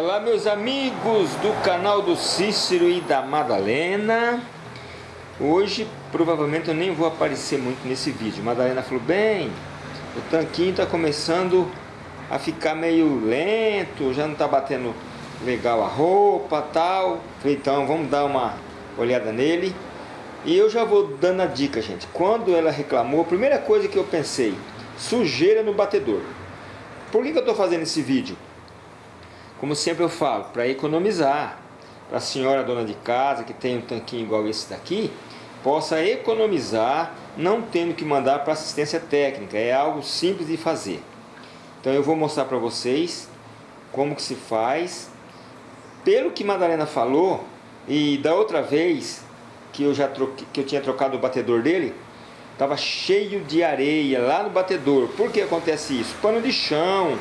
Olá meus amigos do canal do Cícero e da Madalena. Hoje provavelmente eu nem vou aparecer muito nesse vídeo. Madalena falou, bem, o tanquinho está começando a ficar meio lento Já não está batendo legal a roupa tal. Então vamos dar uma olhada nele. E eu já vou dando a dica gente. Quando ela reclamou, a primeira coisa que eu pensei Sujeira no batedor. Por que, que eu estou fazendo esse vídeo? Como sempre eu falo, para economizar, para a senhora dona de casa que tem um tanquinho igual esse daqui, possa economizar não tendo que mandar para assistência técnica, é algo simples de fazer. Então eu vou mostrar para vocês como que se faz. Pelo que Madalena falou, e da outra vez que eu já troquei, que eu tinha trocado o batedor dele, estava cheio de areia lá no batedor. Por que acontece isso? Pano de chão,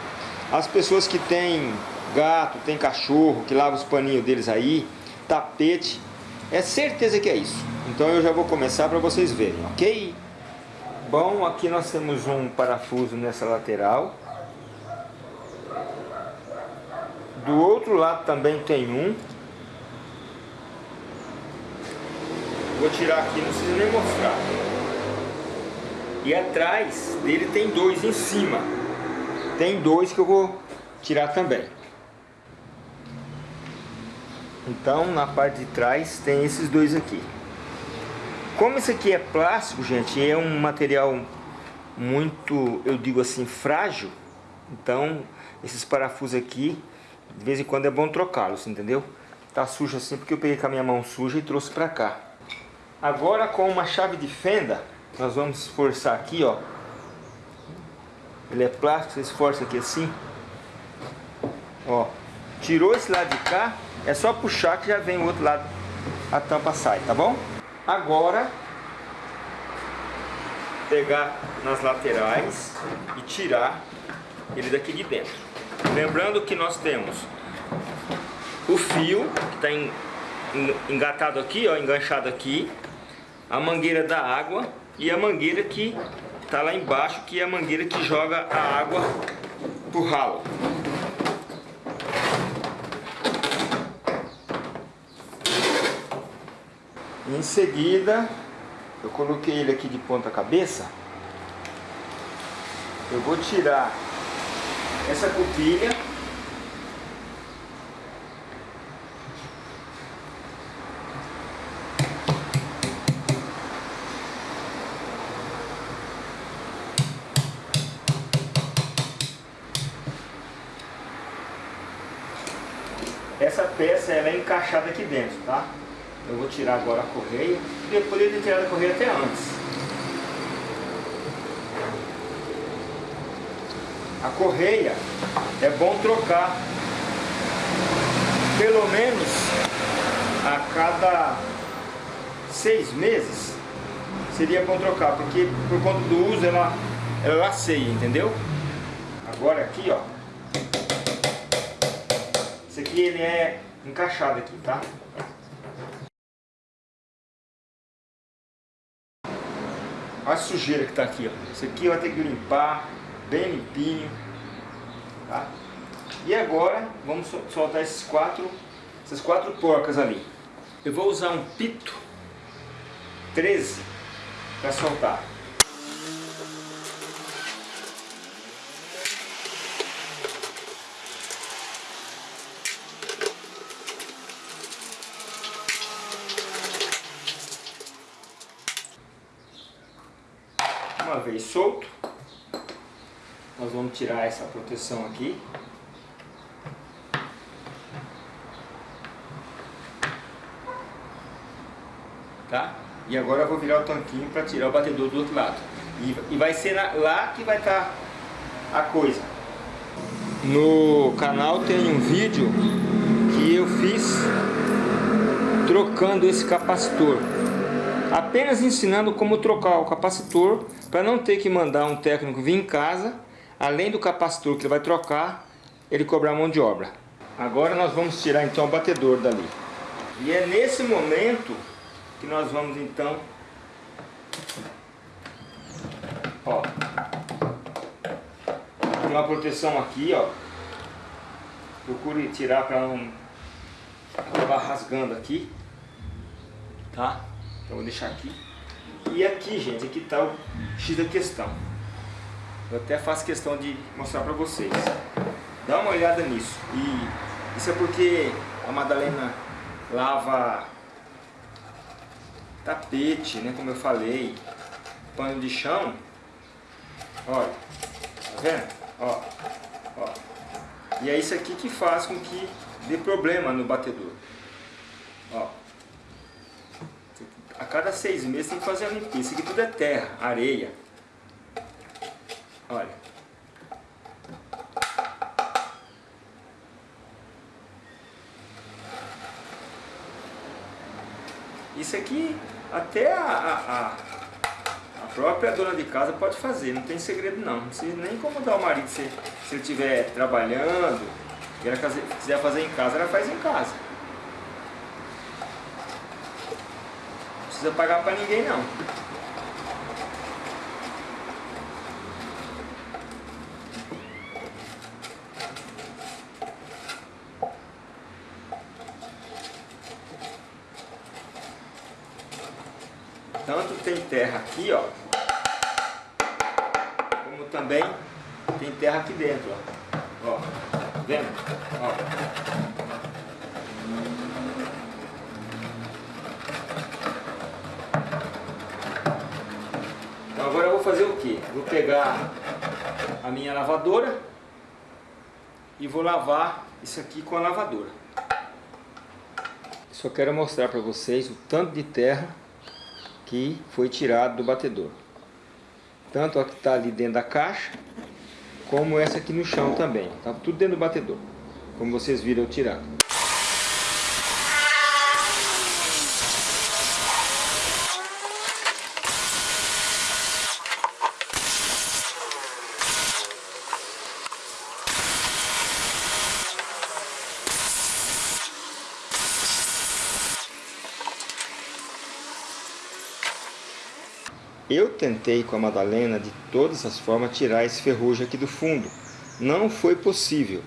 as pessoas que têm gato, tem cachorro que lava os paninhos deles aí, tapete. É certeza que é isso. Então eu já vou começar para vocês verem, ok? Bom, aqui nós temos um parafuso nessa lateral. Do outro lado também tem um. Vou tirar aqui, não precisa nem mostrar. E atrás dele tem dois em cima. Tem dois que eu vou tirar também. Então na parte de trás tem esses dois aqui. Como isso aqui é plástico, gente, é um material muito, eu digo assim, frágil. Então esses parafusos aqui, de vez em quando é bom trocá-los, entendeu? Tá sujo assim porque eu peguei com a minha mão suja e trouxe pra cá. Agora com uma chave de fenda, nós vamos esforçar aqui, ó. Ele é plástico, você esforça aqui assim. Ó, tirou esse lado de cá, é só puxar que já vem o outro lado, a tampa sai, tá bom? Agora, pegar nas laterais e tirar ele daqui de dentro. Lembrando que nós temos o fio que está engatado aqui, ó, enganchado aqui, a mangueira da água e a mangueira que está lá embaixo, que é a mangueira que joga a água pro ralo. Em seguida, eu coloquei ele aqui de ponta cabeça. Eu vou tirar essa cupilha. Essa peça ela é encaixada aqui dentro, tá? Eu vou tirar agora a correia. Eu poderia ter tirado a correia até antes. A correia é bom trocar pelo menos a cada seis meses seria bom trocar, porque por conta do uso ela, ela laceia, entendeu? Agora aqui, ó. Esse aqui ele é encaixado aqui, tá? Olha a sujeira que está aqui, ó. Isso aqui vai ter que limpar bem limpinho. Tá? E agora vamos soltar esses quatro, essas quatro porcas ali. Eu vou usar um pito 13 para soltar. Uma vez solto, nós vamos tirar essa proteção aqui. Tá? E agora eu vou virar o tanquinho para tirar o batedor do outro lado. E, e vai ser lá que vai estar tá a coisa. No canal tem um vídeo que eu fiz trocando esse capacitor apenas ensinando como trocar o capacitor para não ter que mandar um técnico vir em casa, além do capacitor que ele vai trocar, ele cobrar mão de obra. Agora nós vamos tirar então o batedor dali. E é nesse momento que nós vamos então ó, uma proteção aqui ó Procure tirar para não acabar rasgando aqui. Tá? Então vou deixar aqui. E aqui, gente, aqui está o X da questão. Eu até faço questão de mostrar para vocês. Dá uma olhada nisso. E isso é porque a Madalena lava tapete, né, como eu falei, pano de chão. Olha, tá vendo? Ó, ó. E é isso aqui que faz com que dê problema no batedor. Ó. A cada seis meses tem que fazer a limpeza. Isso aqui tudo é terra, areia. Olha. Isso aqui até a, a, a, própria dona de casa pode fazer, não tem segredo não. Não precisa nem incomodar o marido se, se ele estiver trabalhando, e ela quiser fazer em casa, ela faz em casa. Precisa pagar para ninguém não. Tanto tem terra aqui, ó, como também tem terra aqui dentro, ó. ó tá vendo? Ó. fazer o que? Vou pegar a minha lavadora e vou lavar isso aqui com a lavadora. Só quero mostrar para vocês o tanto de terra que foi tirado do batedor. Tanto a que está ali dentro da caixa, como essa aqui no chão também. Estava tudo dentro do batedor, como vocês viram eu tirar. Eu tentei com a Madalena de todas as formas tirar esse ferrugem aqui do fundo. Não foi possível.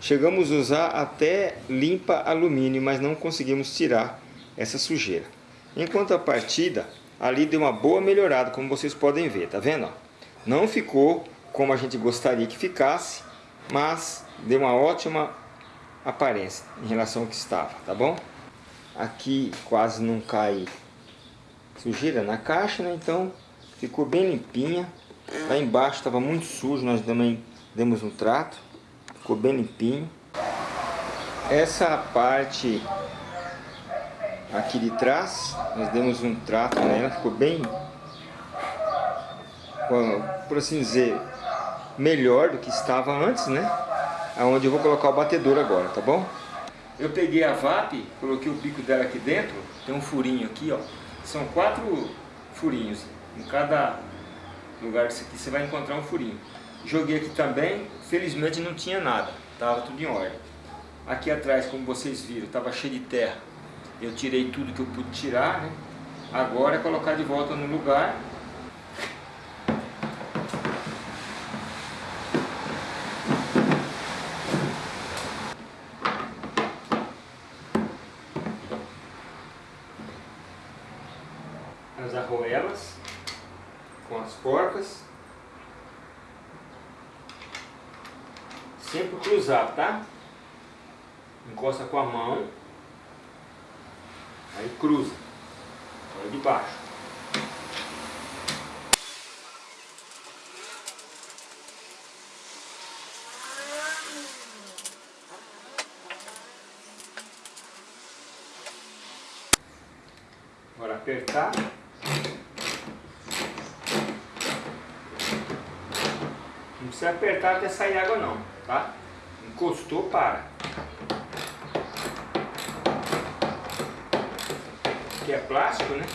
Chegamos a usar até limpa alumínio, mas não conseguimos tirar essa sujeira. Enquanto a partida, ali deu uma boa melhorada, como vocês podem ver, tá vendo? Não ficou como a gente gostaria que ficasse, mas deu uma ótima aparência em relação ao que estava, tá bom? Aqui quase não cai sujeira na caixa, né? Então Ficou bem limpinha. Lá embaixo estava muito sujo, nós também demos um trato. Ficou bem limpinho. Essa parte aqui de trás, nós demos um trato nela, ficou bem, por assim dizer, melhor do que estava antes, né? Aonde eu vou colocar o batedor agora, tá bom? Eu peguei a VAP, coloquei o bico dela aqui dentro, tem um furinho aqui, ó. São quatro furinhos. Em cada lugar disso aqui você vai encontrar um furinho. Joguei aqui também, felizmente não tinha nada, estava tudo em ordem. Aqui atrás, como vocês viram, estava cheio de terra. Eu tirei tudo que eu pude tirar, né? Agora é colocar de volta no lugar as arruelas com as porcas. Sempre cruzado, tá? Encosta com a mão. Aí cruza. Olha de baixo. Agora apertar. Não precisa apertar até sair água não, tá? Encostou, para. Aqui é plástico, né?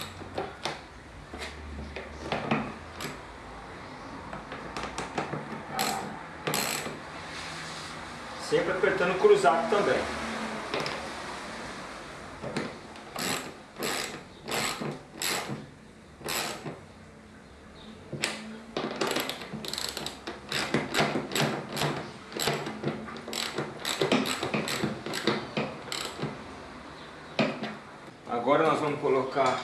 Sempre apertando cruzado também. Agora nós vamos colocar...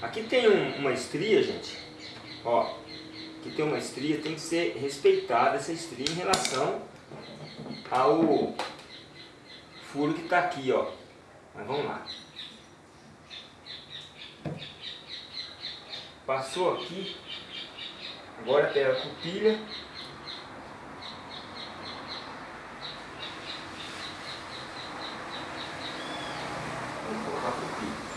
Aqui tem um, uma estria, gente. Ó, aqui tem uma estria, tem que ser respeitada essa estria em relação ao furo que está aqui, ó. Mas vamos lá. Passou aqui. Agora pega a cupilha. Vamos colocar a cupilha.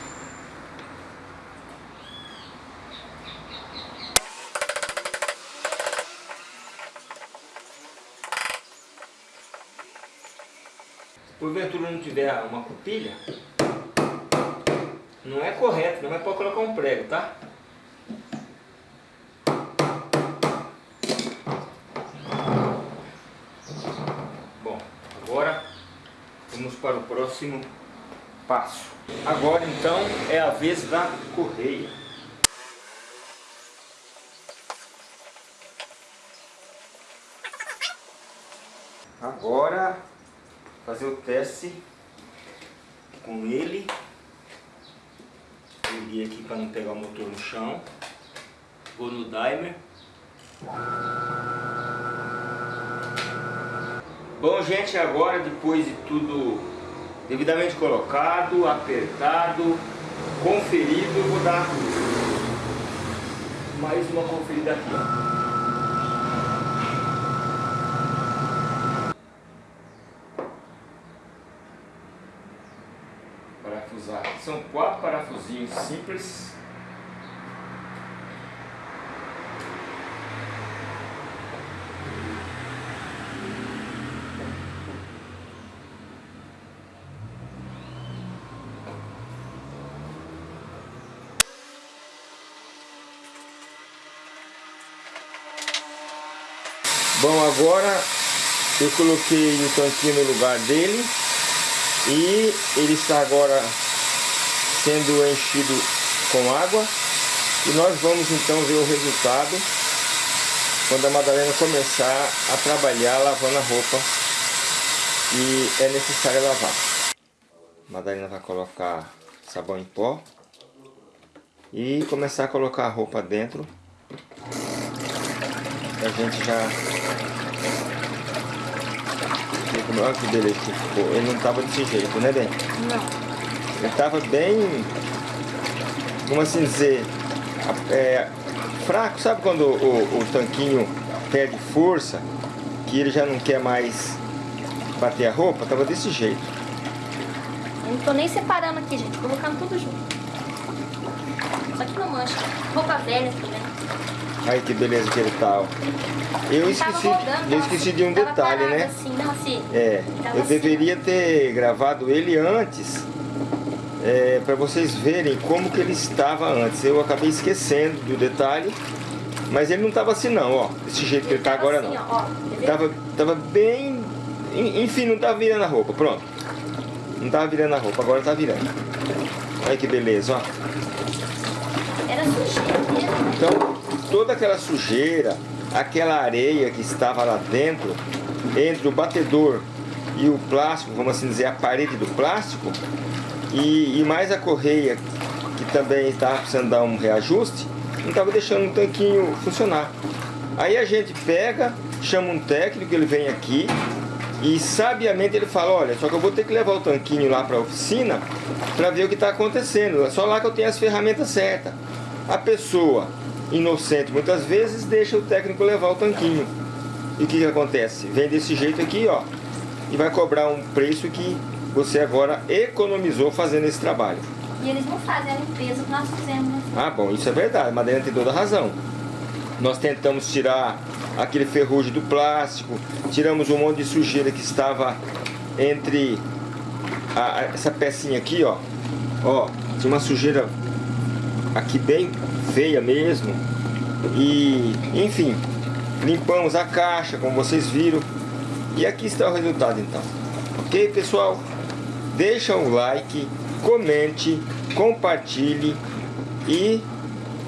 Porventura não tiver uma cupilha, não é correto, não é para colocar um prego, tá? Bom, agora vamos para o próximo passo. Agora então é a vez da correia. Agora fazer o teste com ele. Liguei aqui para não pegar o motor no chão. Vou no dimer. Bom, gente, agora depois de tudo devidamente colocado, apertado, conferido, vou dar mais uma conferida aqui. Ó. São quatro parafusinhos simples. Bom, agora eu coloquei o tanquinho no lugar dele e ele está agora sendo enchido com água e nós vamos então ver o resultado quando a Madalena começar a trabalhar lavando a roupa e é necessário lavar. A Madalena vai colocar sabão em pó e começar a colocar a roupa dentro a gente já olha que beleza que ficou ele não estava desse jeito, né bem? Não ele estava bem, como assim dizer, é, fraco. Sabe quando o, o, tanquinho perde força, que ele já não quer mais bater a roupa? Tava desse jeito. Eu não tô nem separando aqui, gente. Colocando tudo junto. Só que não mancha. Roupa velha também. Aí que beleza que ele tá, ó. Eu esqueci, rodando, eu esqueci de um detalhe, né? Assim, não, assim. É, eu assim. deveria ter gravado ele antes é, para vocês verem como que ele estava antes. Eu acabei esquecendo do detalhe, mas ele não estava assim não, ó, desse jeito que ele está agora assim, não. Tava, tava bem, enfim, não estava virando a roupa, pronto. Não estava virando a roupa, agora está virando. Olha que beleza, ó. Era sujeira mesmo. Então, toda aquela sujeira, aquela areia que estava lá dentro, entre o batedor e o plástico, vamos assim dizer, a parede do plástico, e, e mais a correia, que também estava precisando dar um reajuste, não estava deixando o tanquinho funcionar. Aí a gente pega, chama um técnico, ele vem aqui e sabiamente ele fala, olha, só que eu vou ter que levar o tanquinho lá para a oficina para ver o que está acontecendo. É só lá que eu tenho as ferramentas certas. A pessoa inocente muitas vezes deixa o técnico levar o tanquinho. E o que, que acontece? Vem desse jeito aqui, ó, e vai cobrar um preço que você agora economizou fazendo esse trabalho. E eles não fazem a limpeza que nós fizemos. Né? Ah, bom, isso é verdade. A Madeira tem toda a razão. Nós tentamos tirar aquele ferrugem do plástico, tiramos um monte de sujeira que estava entre a, a, essa pecinha aqui, ó. Ó, tinha uma sujeira aqui bem feia mesmo. E, enfim, limpamos a caixa, como vocês viram. E aqui está o resultado, então. Ok, pessoal? Deixa um like, comente, compartilhe e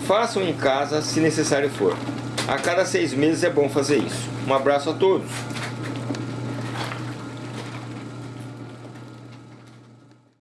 façam em casa se necessário for. A cada seis meses é bom fazer isso. Um abraço a todos.